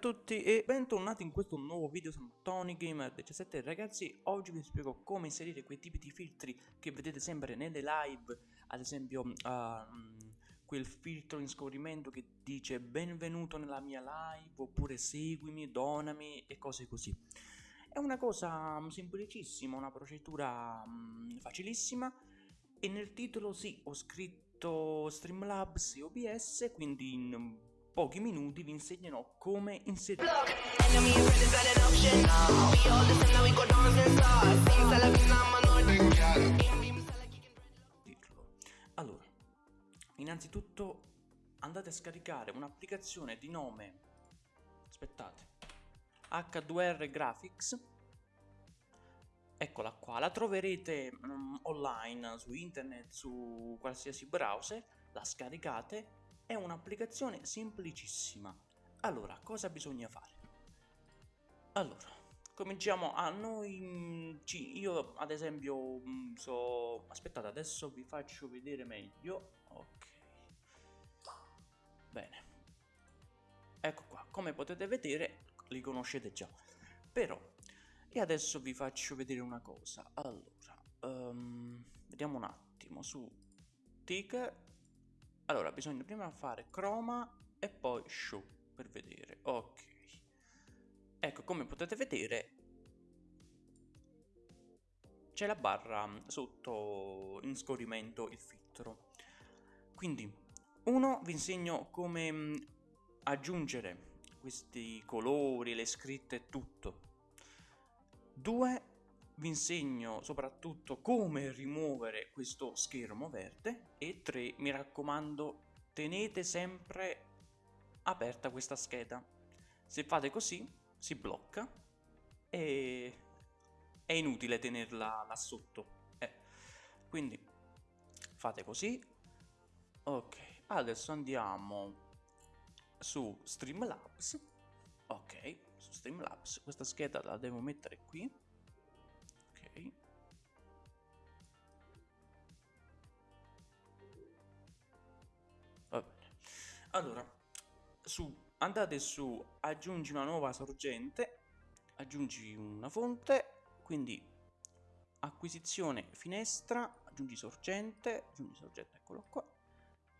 Ciao a tutti e bentornati in questo nuovo video, sono Tony Gamer 17 ragazzi, oggi vi spiego come inserire quei tipi di filtri che vedete sempre nelle live, ad esempio uh, quel filtro in scorrimento che dice benvenuto nella mia live oppure seguimi, donami e cose così. È una cosa semplicissima, una procedura um, facilissima e nel titolo sì, ho scritto Streamlabs e OBS, quindi in pochi minuti vi insegnerò come inserire allora innanzitutto andate a scaricare un'applicazione di nome aspettate H2R Graphics. Eccola qua la troverete um, online su internet su qualsiasi browser la scaricate è un'applicazione semplicissima. Allora, cosa bisogna fare? Allora, cominciamo a noi... Mm, io ad esempio mm, so... Aspettate, adesso vi faccio vedere meglio. Ok. Bene. Ecco qua, come potete vedere, li conoscete già. Però, e adesso vi faccio vedere una cosa. Allora, um, vediamo un attimo su Ticker allora, bisogna prima fare chroma e poi show per vedere. Ok. Ecco, come potete vedere c'è la barra sotto in scorrimento il filtro. Quindi, uno, vi insegno come mm, aggiungere questi colori, le scritte e tutto. Due, vi insegno soprattutto come rimuovere questo schermo verde. E 3 mi raccomando tenete sempre aperta questa scheda. Se fate così si blocca e è inutile tenerla là sotto. Eh. quindi fate così. Ok adesso andiamo su Streamlabs. Ok su Streamlabs. Questa scheda la devo mettere qui Va bene. Allora, su, andate su aggiungi una nuova sorgente, aggiungi una fonte, quindi acquisizione finestra, aggiungi sorgente, aggiungi sorgente, eccolo qua,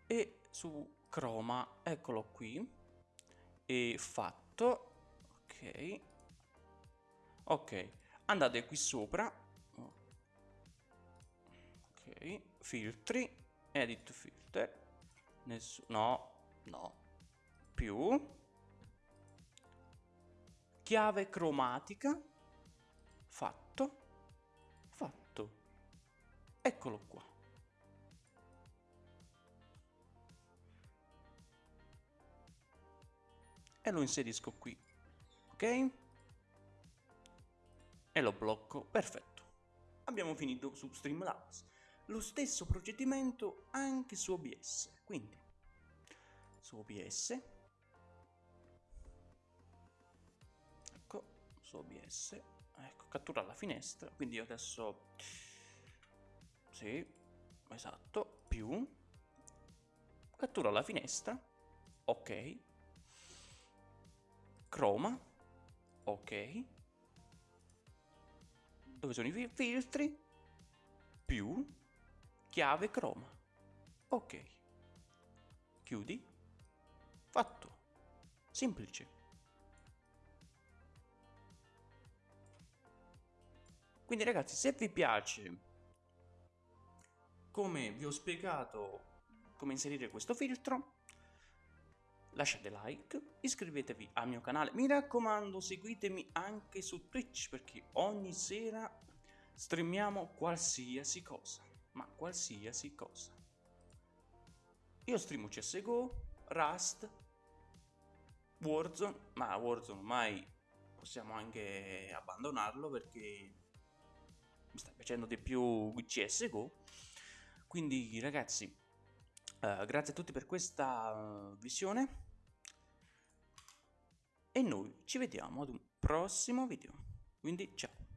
e su chroma, eccolo qui, e fatto, ok, ok, andate qui sopra, ok, filtri, edit filter, Nessuno. No. Più. Chiave cromatica. Fatto. Fatto. Eccolo qua. E lo inserisco qui. Ok? E lo blocco. Perfetto. Abbiamo finito su Streamlabs. Lo stesso procedimento anche su OBS. Quindi su OBS, ecco, su OBS, ecco, cattura la finestra, quindi io adesso, sì, esatto, più, cattura la finestra, ok, chroma, ok, dove sono i filtri, più, chiave chroma. Ok. Chiudi. Fatto. Semplice. Quindi ragazzi, se vi piace come vi ho spiegato come inserire questo filtro, lasciate like, iscrivetevi al mio canale, mi raccomando seguitemi anche su Twitch perché ogni sera streamiamo qualsiasi cosa ma qualsiasi cosa. Io streamo CSGO, Rust, Warzone, ma Warzone ormai possiamo anche abbandonarlo perché mi sta piacendo di più CSGO. Quindi ragazzi, uh, grazie a tutti per questa uh, visione e noi ci vediamo ad un prossimo video. Quindi ciao!